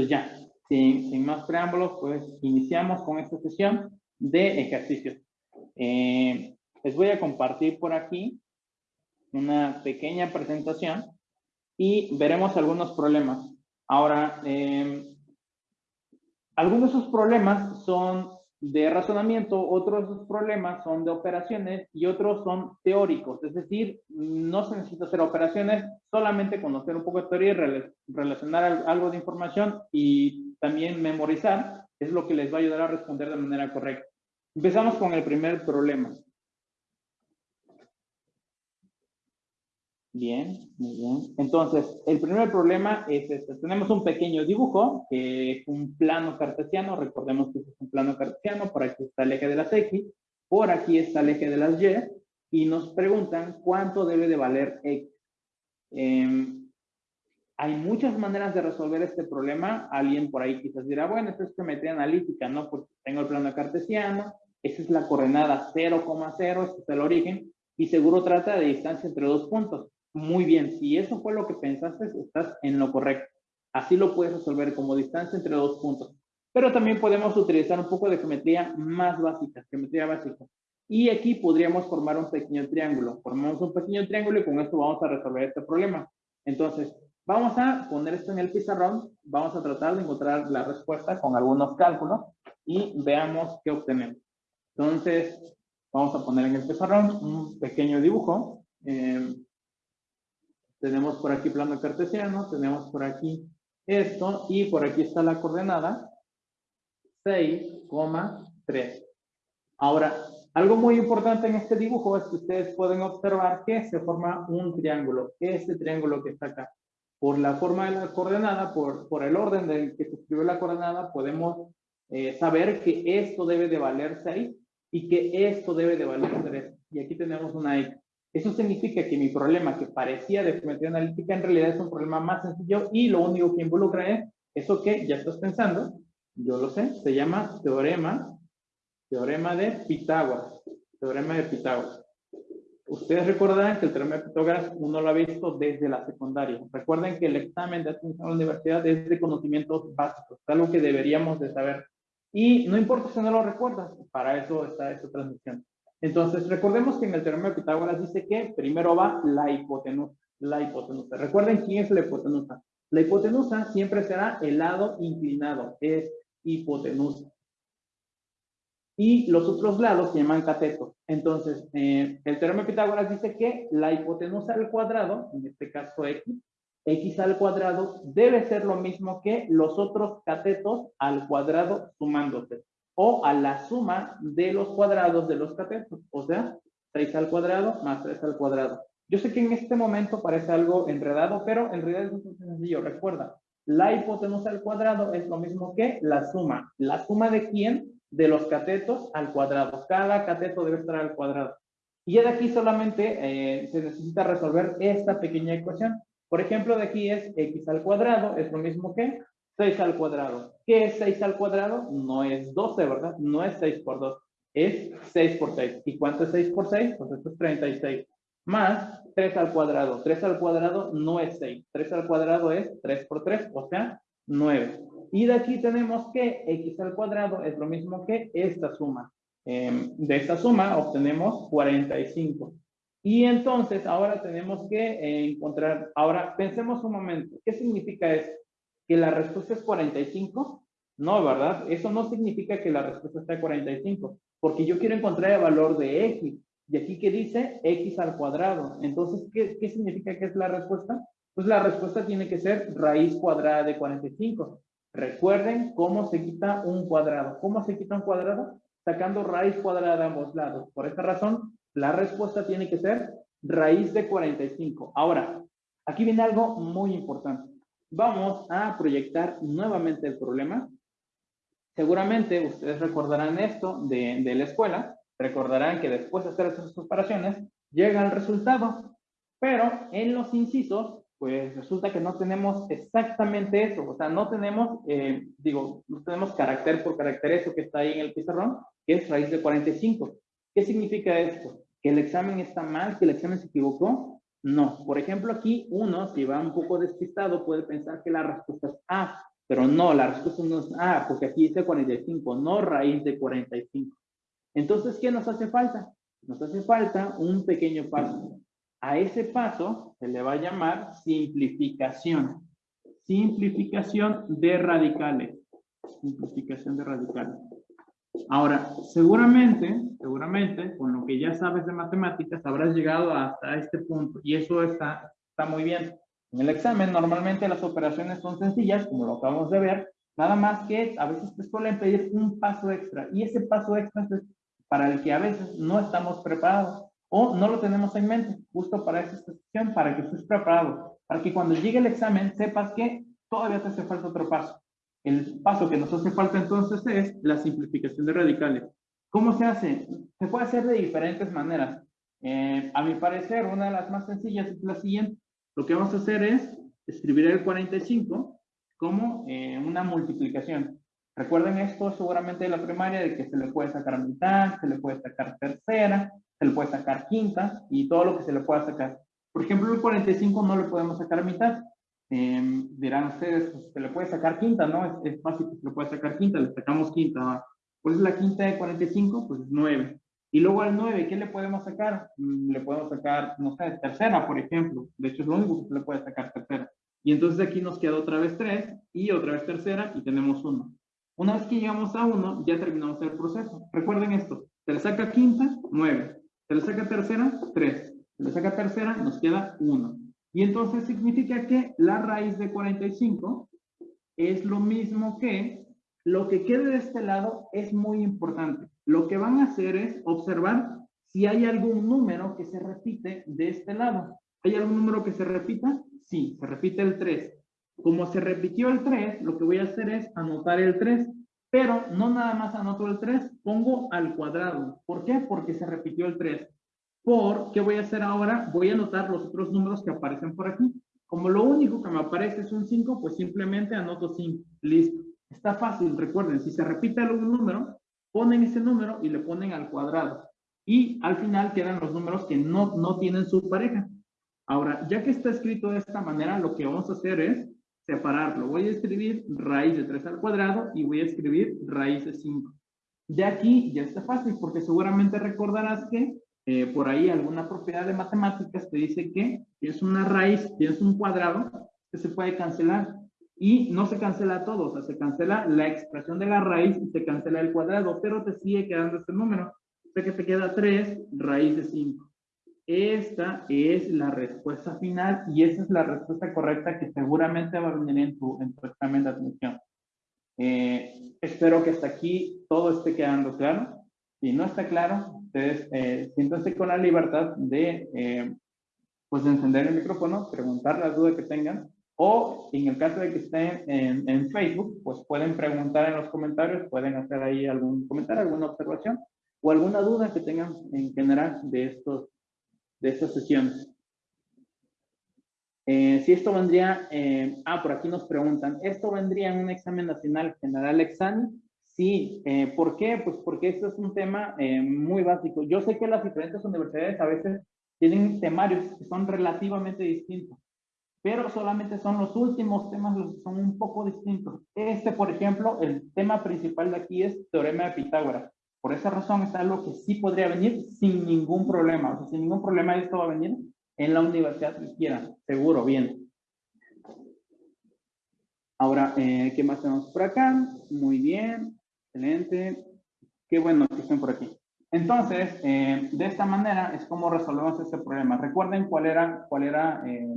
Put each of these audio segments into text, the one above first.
Pues ya, sin, sin más preámbulos, pues iniciamos con esta sesión de ejercicios. Eh, les voy a compartir por aquí una pequeña presentación y veremos algunos problemas. Ahora, eh, algunos de esos problemas son de razonamiento, otros problemas son de operaciones y otros son teóricos. Es decir, no se necesita hacer operaciones, solamente conocer un poco de teoría y relacionar algo de información y también memorizar es lo que les va a ayudar a responder de manera correcta. Empezamos con el primer problema. Bien, muy bien. Entonces, el primer problema es este. Tenemos un pequeño dibujo, que es un plano cartesiano. Recordemos que es un plano cartesiano. Por aquí está el eje de las X. Por aquí está el eje de las Y. Y nos preguntan cuánto debe de valer X. Em, hay muchas maneras de resolver este problema. Alguien por ahí quizás dirá, bueno, esto es geometría analítica, ¿no? Porque tengo el plano cartesiano. Esa es la coordenada 0,0. Este es el origen. Y seguro trata de distancia entre dos puntos. Muy bien, si eso fue lo que pensaste, estás en lo correcto. Así lo puedes resolver como distancia entre dos puntos. Pero también podemos utilizar un poco de geometría más básica, geometría básica. Y aquí podríamos formar un pequeño triángulo. Formamos un pequeño triángulo y con esto vamos a resolver este problema. Entonces, vamos a poner esto en el pizarrón. Vamos a tratar de encontrar la respuesta con algunos cálculos y veamos qué obtenemos. Entonces, vamos a poner en el pizarrón un pequeño dibujo. Eh, tenemos por aquí plano cartesiano, tenemos por aquí esto, y por aquí está la coordenada 6,3. Ahora, algo muy importante en este dibujo es que ustedes pueden observar que se forma un triángulo. Este triángulo que está acá. Por la forma de la coordenada, por, por el orden del que se escribe la coordenada, podemos eh, saber que esto debe de valer 6 y que esto debe de valer 3. Y aquí tenemos una X. Eso significa que mi problema que parecía de geometría analítica en realidad es un problema más sencillo y lo único que involucra es eso que ya estás pensando, yo lo sé, se llama teorema, teorema de Pitágoras, teorema de Pitágoras. Ustedes recordarán que el teorema de Pitágoras uno lo ha visto desde la secundaria. Recuerden que el examen de admisión a la universidad es de conocimientos básicos, es algo que deberíamos de saber. Y no importa si no lo recuerdas, para eso está esta transmisión. Entonces, recordemos que en el teorema de Pitágoras dice que primero va la hipotenusa. La hipotenusa. Recuerden quién es la hipotenusa. La hipotenusa siempre será el lado inclinado, es hipotenusa. Y los otros lados se llaman catetos. Entonces, eh, el teorema de Pitágoras dice que la hipotenusa al cuadrado, en este caso x, x al cuadrado debe ser lo mismo que los otros catetos al cuadrado sumándose o a la suma de los cuadrados de los catetos, o sea, 6 al cuadrado más 3 al cuadrado. Yo sé que en este momento parece algo enredado, pero en realidad es muy sencillo. Recuerda, la hipotenusa al cuadrado es lo mismo que la suma. ¿La suma de quién? De los catetos al cuadrado. Cada cateto debe estar al cuadrado. Y de aquí solamente eh, se necesita resolver esta pequeña ecuación. Por ejemplo, de aquí es x al cuadrado, es lo mismo que 6 al cuadrado. ¿Qué es 6 al cuadrado? No es 12, ¿verdad? No es 6 por 2. Es 6 por 6. ¿Y cuánto es 6 por 6? Pues esto es 36. Más 3 al cuadrado. 3 al cuadrado no es 6. 3 al cuadrado es 3 por 3, o sea, 9. Y de aquí tenemos que x al cuadrado es lo mismo que esta suma. Eh, de esta suma obtenemos 45. Y entonces ahora tenemos que eh, encontrar, ahora pensemos un momento, ¿qué significa esto? Que la respuesta es 45? No, ¿verdad? Eso no significa que la respuesta esté 45, porque yo quiero encontrar el valor de x. Y aquí que dice x al cuadrado. Entonces, ¿qué, ¿qué significa que es la respuesta? Pues la respuesta tiene que ser raíz cuadrada de 45. Recuerden cómo se quita un cuadrado. ¿Cómo se quita un cuadrado? Sacando raíz cuadrada de ambos lados. Por esta razón, la respuesta tiene que ser raíz de 45. Ahora, aquí viene algo muy importante vamos a proyectar nuevamente el problema. Seguramente ustedes recordarán esto de, la escuela, recordarán que después de hacer esas operaciones, llega el resultado, pero en los incisos, pues resulta que no tenemos exactamente eso, o sea, no tenemos, eh, digo, no tenemos carácter por carácter eso que está ahí en el pizarrón, que es raíz de 45. ¿Qué significa esto? ¿Que el examen está mal? ¿Que el examen se equivocó? No. Por ejemplo, aquí uno, si va un poco despistado, puede pensar que la respuesta es A. Pero no, la respuesta no es, ah, porque aquí dice 45, no raíz de 45. Entonces, ¿qué nos hace falta? Nos hace falta un pequeño paso. A ese paso se le va a llamar simplificación. Simplificación de radicales. Simplificación de radicales. Ahora, seguramente, seguramente, con lo que ya sabes de matemáticas, habrás llegado hasta este punto y eso está, está muy bien. En el examen, normalmente las operaciones son sencillas, como lo acabamos de ver, nada más que a veces te suelen pedir un paso extra y ese paso extra es para el que a veces no estamos preparados o no lo tenemos en mente, justo para esta sesión, para que estés preparado, para que cuando llegue el examen sepas que todavía te hace falta otro paso. El paso que nos hace falta entonces es la simplificación de radicales. ¿Cómo se hace? Se puede hacer de diferentes maneras. Eh, a mi parecer, una de las más sencillas es la siguiente. Lo que vamos a hacer es escribir el 45 como eh, una multiplicación. Recuerden esto seguramente de la primaria, de que se le puede sacar mitad, se le puede sacar tercera, se le puede sacar quinta y todo lo que se le pueda sacar. Por ejemplo, el 45 no le podemos sacar mitad. Eh, dirán ustedes, pues, se le puede sacar quinta, ¿no? Es, fácil que se le puede sacar quinta, le sacamos quinta. ¿Cuál es la quinta de 45? Pues 9. Y luego al 9, ¿qué le podemos sacar? Mm, le podemos sacar, no sé, tercera, por ejemplo. De hecho, es lo único que se le puede sacar tercera. Y entonces aquí nos queda otra vez 3 y otra vez tercera y tenemos 1. Una vez que llegamos a 1, ya terminamos el proceso. Recuerden esto, se le saca quinta, 9. Se le saca tercera, 3. Se le saca tercera, nos queda 1. Y entonces significa que la raíz de 45 es lo mismo que lo que quede de este lado es muy importante. Lo que van a hacer es observar si hay algún número que se repite de este lado. ¿Hay algún número que se repita? Sí, se repite el 3. Como se repitió el 3, lo que voy a hacer es anotar el 3, pero no nada más anoto el 3, pongo al cuadrado. ¿Por qué? Porque se repitió el 3. ¿Por qué voy a hacer ahora? Voy a anotar los otros números que aparecen por aquí. Como lo único que me aparece es un 5, pues simplemente anoto 5. Listo. Está fácil, recuerden, si se repite algún número, ponen ese número y le ponen al cuadrado. Y al final quedan los números que no, no tienen su pareja. Ahora, ya que está escrito de esta manera, lo que vamos a hacer es separarlo. Voy a escribir raíz de 3 al cuadrado y voy a escribir raíz de 5. De aquí ya está fácil porque seguramente recordarás que eh, por ahí alguna propiedad de matemáticas te dice que es una raíz, tienes un cuadrado que se puede cancelar y no se cancela todo, o sea, se cancela la expresión de la raíz y se cancela el cuadrado, pero te sigue quedando este número. O sea que te queda 3 raíz de 5. Esta es la respuesta final y esa es la respuesta correcta que seguramente va a venir en tu, en tu examen de admisión. Eh, espero que hasta aquí todo esté quedando claro. Si no está claro, ustedes eh, siéntanse con la libertad de, eh, pues, de encender el micrófono, preguntar la duda que tengan, o en el caso de que estén en, en, Facebook, pues pueden preguntar en los comentarios, pueden hacer ahí algún comentario, alguna observación, o alguna duda que tengan en general de estos de estas sesiones. Eh, si esto vendría, eh, ah, por aquí nos preguntan, ¿esto vendría en un examen nacional general examen? Sí, eh, ¿por qué? Pues porque esto es un tema muy básico. Yo sé que las diferentes universidades a veces tienen temarios que son relativamente distintos, pero solamente son los últimos temas los que son un poco distintos. Este, por ejemplo, el tema principal de aquí es teorema de Pitágoras. Por esa razón es algo que sí podría venir sin ningún problema. O sea, sin ningún problema esto va a venir en la universidad que quieran. Seguro, bien. Ahora, eh, ¿qué más tenemos por acá? Muy bien, excelente. Qué bueno que estén por aquí. Entonces, eh, de esta manera es como resolvemos este problema. Recuerden cuál era, cuál era eh,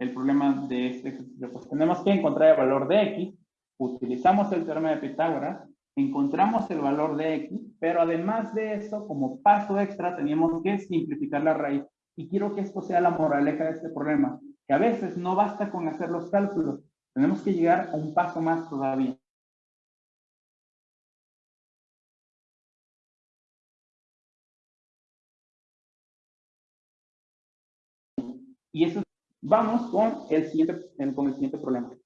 el problema de este ejercicio. Pues tenemos que encontrar el valor de x, utilizamos el teorema de Pitágoras, encontramos el valor de x, pero además de eso, como paso extra, teníamos que simplificar la raíz. Y quiero que esto sea la moraleja de este problema, que a veces no basta con hacer los cálculos, tenemos que llegar a un paso más todavía. Y eso, vamos con el siguiente, con el siguiente problema.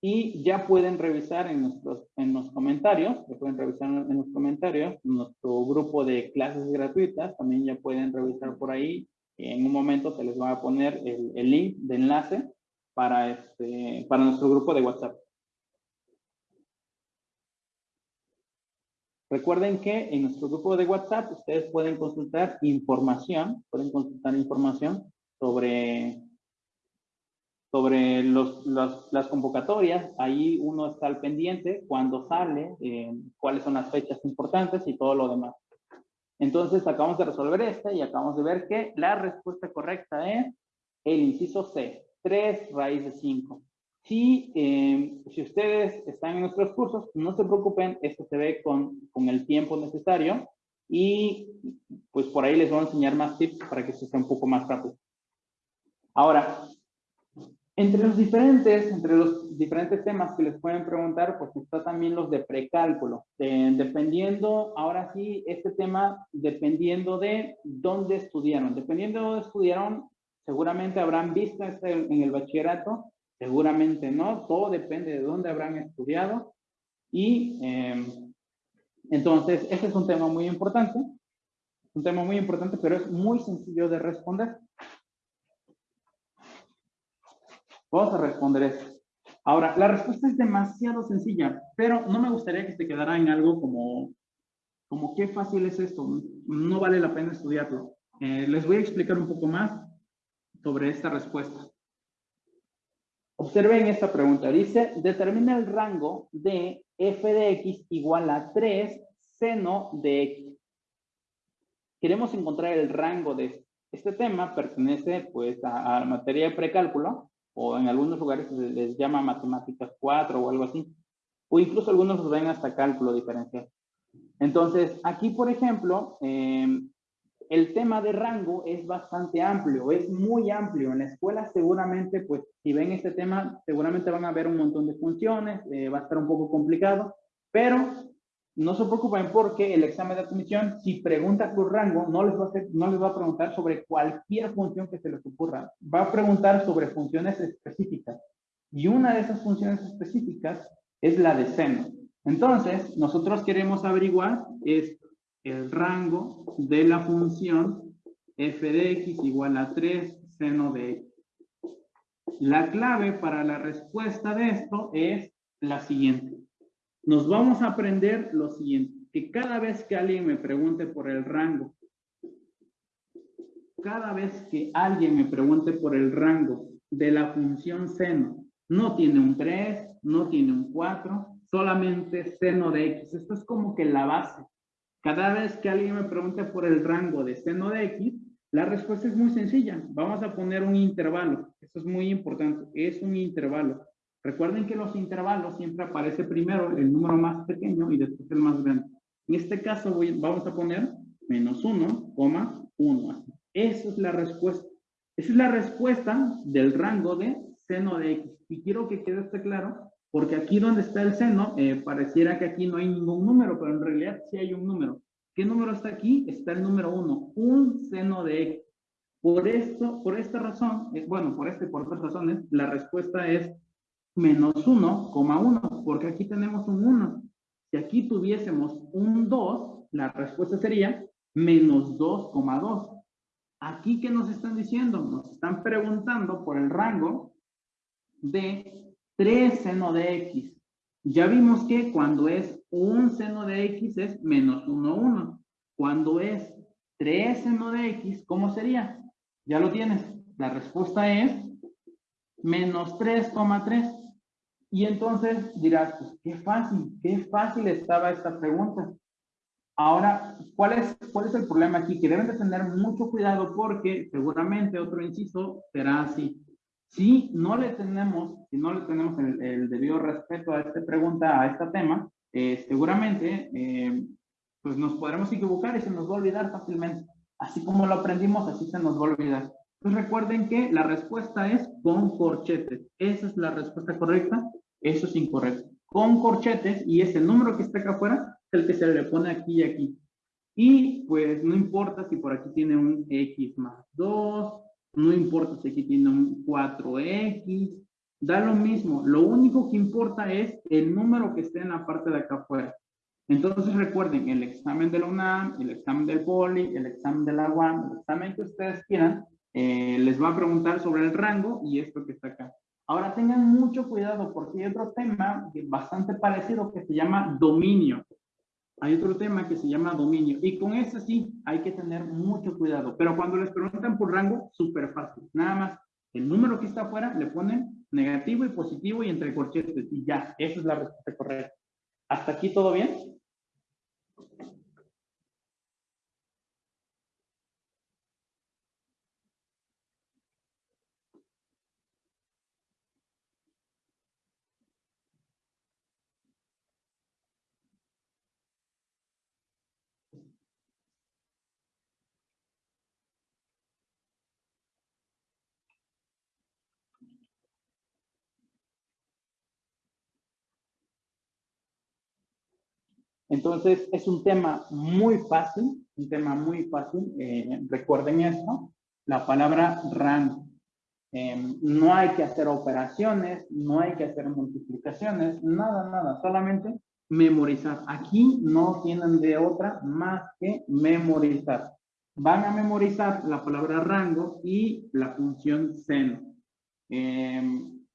y ya pueden revisar en, nuestros, en los comentarios, pueden revisar en los comentarios, nuestro grupo de clases gratuitas, también ya pueden revisar por ahí, en un momento se les va a poner el, el link de enlace para, este, para nuestro grupo de WhatsApp. Recuerden que en nuestro grupo de WhatsApp ustedes pueden consultar información, pueden consultar información sobre, sobre los, las convocatorias. Ahí uno está al pendiente cuando sale, eh, cuáles son las fechas importantes y todo lo demás. Entonces acabamos de resolver este y acabamos de ver que la respuesta correcta es el inciso C, 3 raíz de 5. Si, eh, si ustedes están en nuestros cursos, no se preocupen, esto se ve con, con el tiempo necesario y pues por ahí les voy a enseñar más tips para que esto sea un poco más rápido. Ahora, entre los diferentes, entre los diferentes temas que les pueden preguntar, pues está también los de precálculo. dependiendo, ahora sí, este tema, dependiendo de dónde estudiaron. Dependiendo de dónde estudiaron, seguramente habrán visto este en el bachillerato, seguramente no, todo depende de dónde habrán estudiado. Y em, entonces, este es un tema muy importante, un tema muy importante, pero es muy sencillo de responder. Vamos a responder esto. Ahora, la respuesta es demasiado sencilla, pero no me gustaría que se quedara en algo como, como qué fácil es esto, no vale la pena estudiarlo. Eh, les voy a explicar un poco más sobre esta respuesta. Observen esta pregunta. Dice, determina el rango de f de x igual a 3 seno de x. Queremos encontrar el rango de. Este tema pertenece pues a, a materia de precálculo o en algunos lugares se les llama matemáticas 4 o algo así, o incluso algunos los ven hasta cálculo diferencial. Entonces, aquí, por ejemplo, em, el tema de rango es bastante amplio, es muy amplio. En la escuela seguramente, pues, si ven este tema, seguramente van a ver un montón de funciones, eh, va a estar un poco complicado, pero no se preocupen porque el examen de admisión, si pregunta por rango, no les, va a no les va a preguntar sobre cualquier función que se les ocurra. Va a preguntar sobre funciones específicas. Y una de esas funciones específicas es la de seno. Entonces, nosotros queremos averiguar es el rango de la función f de x igual a 3 seno de x. La clave para la respuesta de esto es la siguiente nos vamos a aprender lo siguiente, que cada vez que alguien me pregunte por el rango, cada vez que alguien me pregunte por el rango de la función seno, no tiene un 3, no tiene un 4, solamente seno de x. Esto es como que la base. Cada vez que alguien me pregunte por el rango de seno de x, la respuesta es muy sencilla. Vamos a poner un intervalo. Esto es muy importante. Es un intervalo. Recuerden que los intervalos siempre aparece primero el número más pequeño y después el más grande. En este caso vamos a poner menos 1, 1. Esa es la respuesta. Esa es la respuesta del rango de seno de x. Y quiero que quede este claro, porque aquí donde está el seno, eh, pareciera que aquí no hay ningún número, pero en realidad sí hay un número. ¿Qué número está aquí? Está el número 1, un seno de x. Por esto, por esta razón, bueno, por este por otras razones, la respuesta es menos 1,1, porque aquí tenemos un 1. Si aquí tuviésemos un 2, la respuesta sería menos 2,2. Aquí, ¿qué nos están diciendo? Nos están preguntando por el rango de 3 seno de x. Ya vimos que cuando es un seno de x es menos 1, 1. Cuando es 3 seno de x, ¿cómo sería? Ya lo tienes. La respuesta es menos 3,3. Y entonces dirás, pues qué fácil, qué fácil estaba esta pregunta. Ahora, ¿cuál es, cuál es el problema aquí? Que deben de tener mucho cuidado porque seguramente otro inciso será así. Si no le tenemos, si no le tenemos el, debido respeto a esta pregunta, a este tema, eh, seguramente eh, pues nos podremos equivocar y se nos va a olvidar fácilmente. Así como lo aprendimos, así se nos va a olvidar. Entonces recuerden que la respuesta es con corchetes. Esa es la respuesta correcta. Eso es incorrecto. Con corchetes, y ese número que está acá afuera es el que se le pone aquí y aquí. Y pues no importa si por aquí tiene un x más 2, no importa si aquí tiene un 4x, da lo mismo. Lo único que importa es el número que esté en la parte de acá afuera. Entonces recuerden, el examen de la UNAM, el examen del POLI, el examen de la UAM, el examen que ustedes quieran, eh, les va a preguntar sobre el rango y esto que está acá. Ahora tengan mucho cuidado porque hay otro tema bastante parecido que se llama dominio. Hay otro tema que se llama dominio y con ese sí hay que tener mucho cuidado. Pero cuando les preguntan por rango, súper fácil. Nada más el número que está afuera le ponen negativo y positivo y entre corchetes y ya, esa es la respuesta correcta. ¿Hasta aquí todo bien? Entonces, es un tema muy fácil, un tema muy fácil. Eh, recuerden esto, la palabra rango. Em, no hay que hacer operaciones, no hay que hacer multiplicaciones, nada, nada, solamente memorizar. Aquí no tienen de otra más que memorizar. Van a memorizar la palabra rango y la función seno. Em,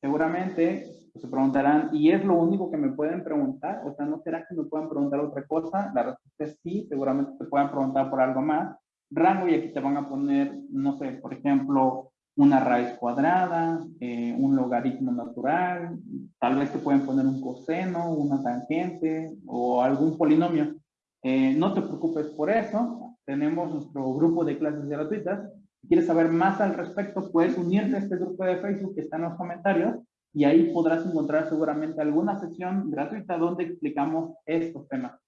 seguramente se preguntarán, ¿y es lo único que me pueden preguntar? O sea, ¿no será que me pueden preguntar otra cosa? La respuesta es sí, seguramente te pueden preguntar por algo más. Rango y aquí te van a poner, no sé, por ejemplo, una raíz cuadrada, eh, un logaritmo natural, tal vez te pueden poner un coseno, una tangente o algún polinomio. Eh, no te preocupes por eso, tenemos nuestro grupo de clases gratuitas. Si quieres saber más al respecto, puedes unirte a este grupo de Facebook que está en los comentarios y ahí podrás encontrar seguramente alguna sesión gratuita donde explicamos estos temas.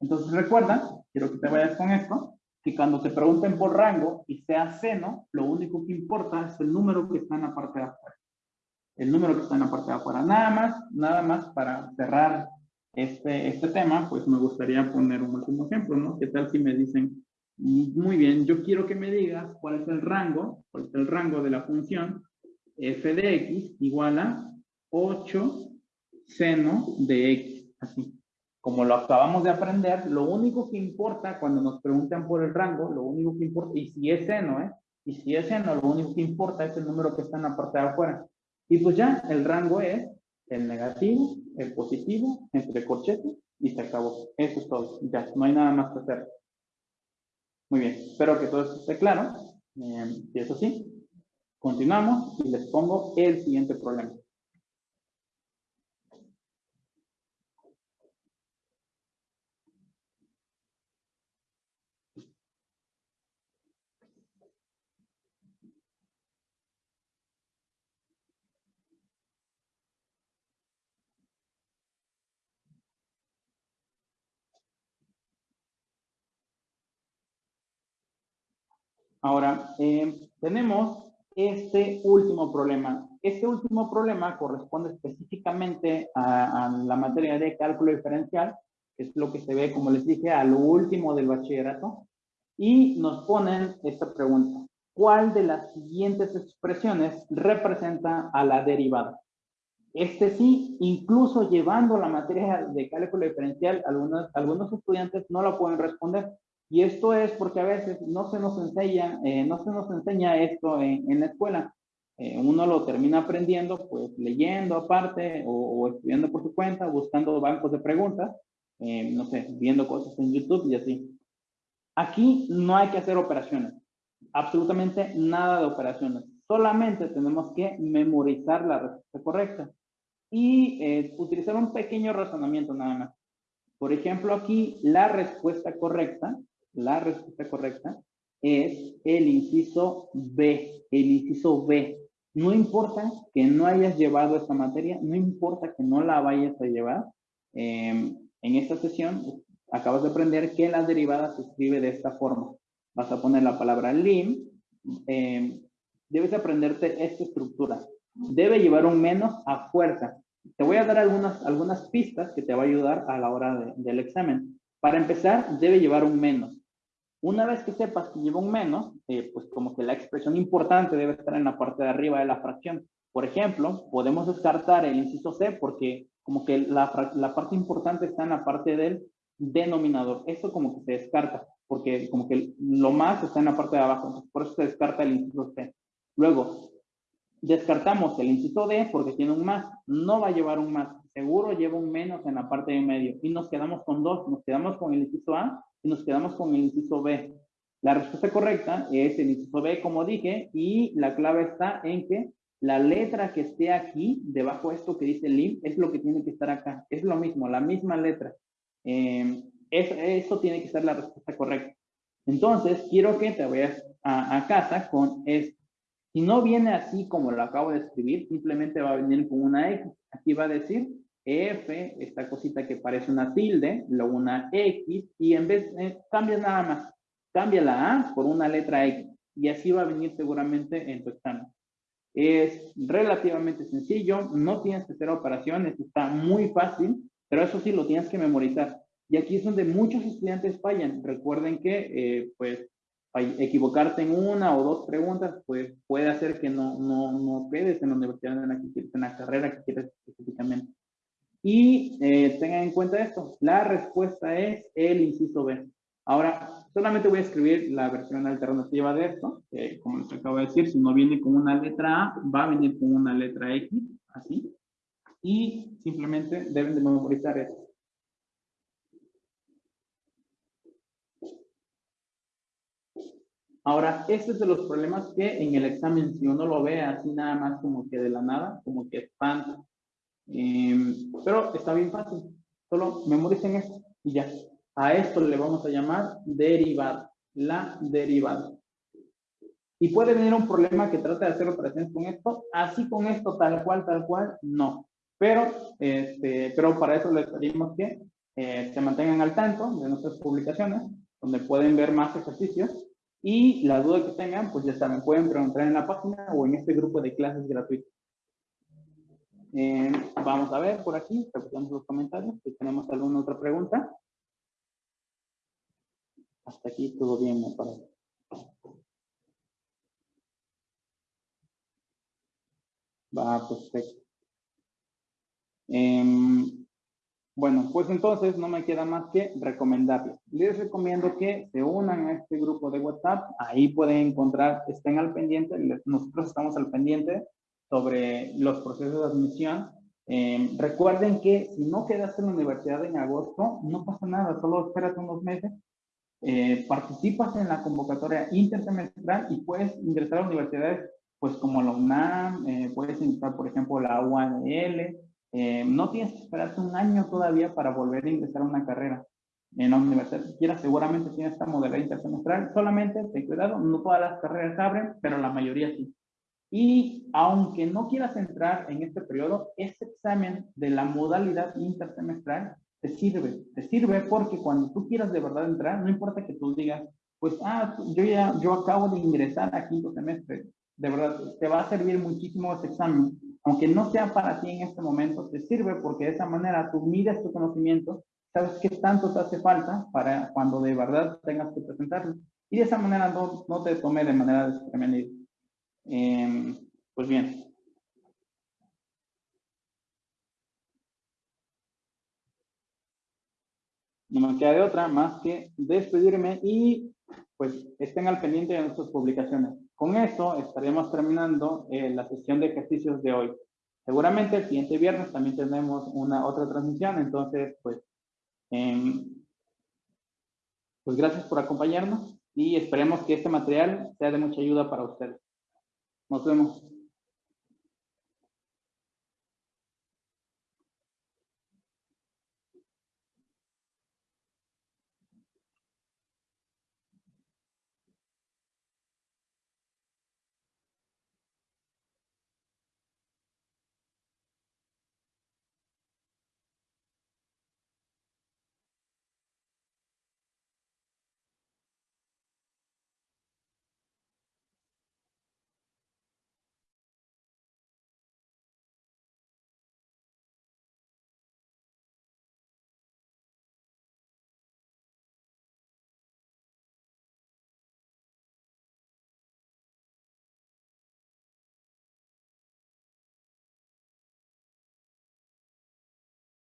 Entonces recuerda, quiero que te vayas con esto, que cuando te pregunten por rango y sea seno, lo único que importa es el número que está en la parte de afuera. El número que está en la parte de afuera. Nada más, nada más para cerrar este, este tema, pues me gustaría poner un último ejemplo, ¿no? ¿Qué tal si me dicen, muy bien, yo quiero que me digas cuál es el rango, cuál es el rango de la función f de x igual a 8 seno de x, así. Como lo acabamos de aprender, lo único que importa cuando nos preguntan por el rango, lo único que importa, y si es seno, ¿eh? Y si es seno, lo único que importa es el número que está en la parte de afuera. Y pues ya, el rango es el negativo, el positivo, entre corchetes, y se acabó. Eso es todo. Ya, no hay nada más que hacer. Muy bien, espero que todo esto esté claro. Eh, y eso sí, Continuamos y les pongo el siguiente problema. Ahora, eh, tenemos este último problema. Este último problema corresponde específicamente a, la materia de cálculo diferencial, que es lo que se ve, como les dije, a lo último del bachillerato, y nos ponen esta pregunta. ¿Cuál de las siguientes expresiones representa a la derivada? Este sí, incluso llevando la materia de cálculo diferencial, algunos, algunos estudiantes no la pueden responder y esto es porque a veces no se nos enseña, eh, no se nos enseña esto en, la escuela. Eh, uno lo termina aprendiendo, pues leyendo aparte o, estudiando por su cuenta, buscando bancos de preguntas, eh, no sé, viendo cosas en YouTube y así. Aquí no hay que hacer operaciones, absolutamente nada de operaciones. Solamente tenemos que memorizar la respuesta correcta y utilizar un pequeño razonamiento nada más. Por ejemplo, aquí la respuesta correcta la respuesta correcta es el inciso B, el inciso B. No importa que no hayas llevado esta materia, no importa que no la vayas a llevar. Em, en esta sesión acabas de aprender que la derivada se escribe de esta forma. Vas a poner la palabra lim. Em, debes aprenderte esta estructura. Debe llevar un menos a fuerza. Te voy a dar algunas, algunas pistas que te va a ayudar a la hora del examen. Para empezar, debe llevar un menos. Una vez que sepas que lleva un menos, eh, pues como que la expresión importante debe estar en la parte de arriba de la fracción. Por ejemplo, podemos descartar el inciso C porque como que la, la parte importante está en la parte del denominador. Esto como que se descarta porque como que lo más está en la parte de abajo. Entonces, por eso se descarta el inciso C. Luego, Descartamos el inciso D porque tiene un más. No va a llevar un más. Seguro lleva un menos en la parte de medio. Y nos quedamos con dos. Nos quedamos con el inciso A y nos quedamos con el inciso B. La respuesta correcta es el inciso B, como dije, y la clave está en que la letra que esté aquí, debajo de esto que dice LIM, es lo que tiene que estar acá. Es lo mismo, la misma letra. Eh, eso tiene que ser la respuesta correcta. Entonces, quiero que te vayas a, a casa con esto. Si no viene así como lo acabo de escribir, simplemente va a venir con una X. Aquí va a decir F, esta cosita que parece una tilde, luego una X, y en vez, eh, cambia nada más. Cambia la A por una letra X. Y así va a venir seguramente en tu examen. Es relativamente sencillo, no tienes que hacer operaciones, está muy fácil, pero eso sí lo tienes que memorizar. Y aquí es donde muchos estudiantes fallan. Recuerden que, eh, pues, equivocarte en una o dos preguntas, pues puede hacer que no, no, no quedes en la universidad en la que en la carrera que quieres específicamente. Y eh, tengan en cuenta esto, la respuesta es el inciso B. Ahora, solamente voy a escribir la versión alternativa de esto, como les acabo de decir, si no viene con una letra A, va a venir con una letra X, así, y simplemente deben de memorizar esto. Ahora, este es de los problemas que en el examen, si uno lo ve así nada más como que de la nada, como que espanta. Em, pero está bien fácil. Solo memoricen esto y ya. A esto le vamos a llamar derivada. La derivada. Y puede venir un problema que trate de hacer operaciones con esto. Así con esto, tal cual, tal cual, no. Pero, este, pero para eso les pedimos que eh, se mantengan al tanto de nuestras publicaciones, donde pueden ver más ejercicios y la duda que tengan, pues ya saben, pueden preguntar en la página o en este grupo de clases gratuitas. Eh, vamos a ver por aquí, repitamos los comentarios, si tenemos alguna otra pregunta. Hasta aquí todo bien, me parece. Va, perfecto. Eh, bueno, pues entonces no me queda más que recomendarles. Les recomiendo que se unan a este grupo de WhatsApp. Ahí pueden encontrar, estén al pendiente. Nosotros estamos al pendiente sobre los procesos de admisión. Em, recuerden que si no quedaste en la universidad en agosto, no pasa nada, solo espérate unos meses. Eh, participas en la convocatoria intersemestral y puedes ingresar a universidades pues como la UNAM, eh, puedes ingresar por ejemplo la UANL, eh, no tienes que esperarte un año todavía para volver a ingresar a una carrera en la universidad siquiera seguramente tienes esta modalidad intersemestral, solamente ten cuidado, no todas las carreras abren, pero la mayoría sí. Y aunque no quieras entrar en este periodo, este examen de la modalidad intersemestral te sirve, te sirve porque cuando tú quieras de verdad entrar, no importa que tú digas, pues, ah, yo ya, yo acabo de ingresar a quinto semestre, de verdad, te va a servir muchísimo este examen aunque no sea para ti en este momento, te sirve porque de esa manera tú mides tu conocimiento, sabes qué tanto te hace falta para cuando de verdad tengas que presentarlo. Y de esa manera no, no te tome de manera desprevenida. Em, pues bien. No me queda de otra más que despedirme y pues estén al pendiente de nuestras publicaciones. Con esto estaremos terminando eh, la sesión de ejercicios de hoy. Seguramente el siguiente viernes también tenemos una otra transmisión, entonces pues, em, pues gracias por acompañarnos y esperemos que este material sea de mucha ayuda para ustedes. Nos vemos.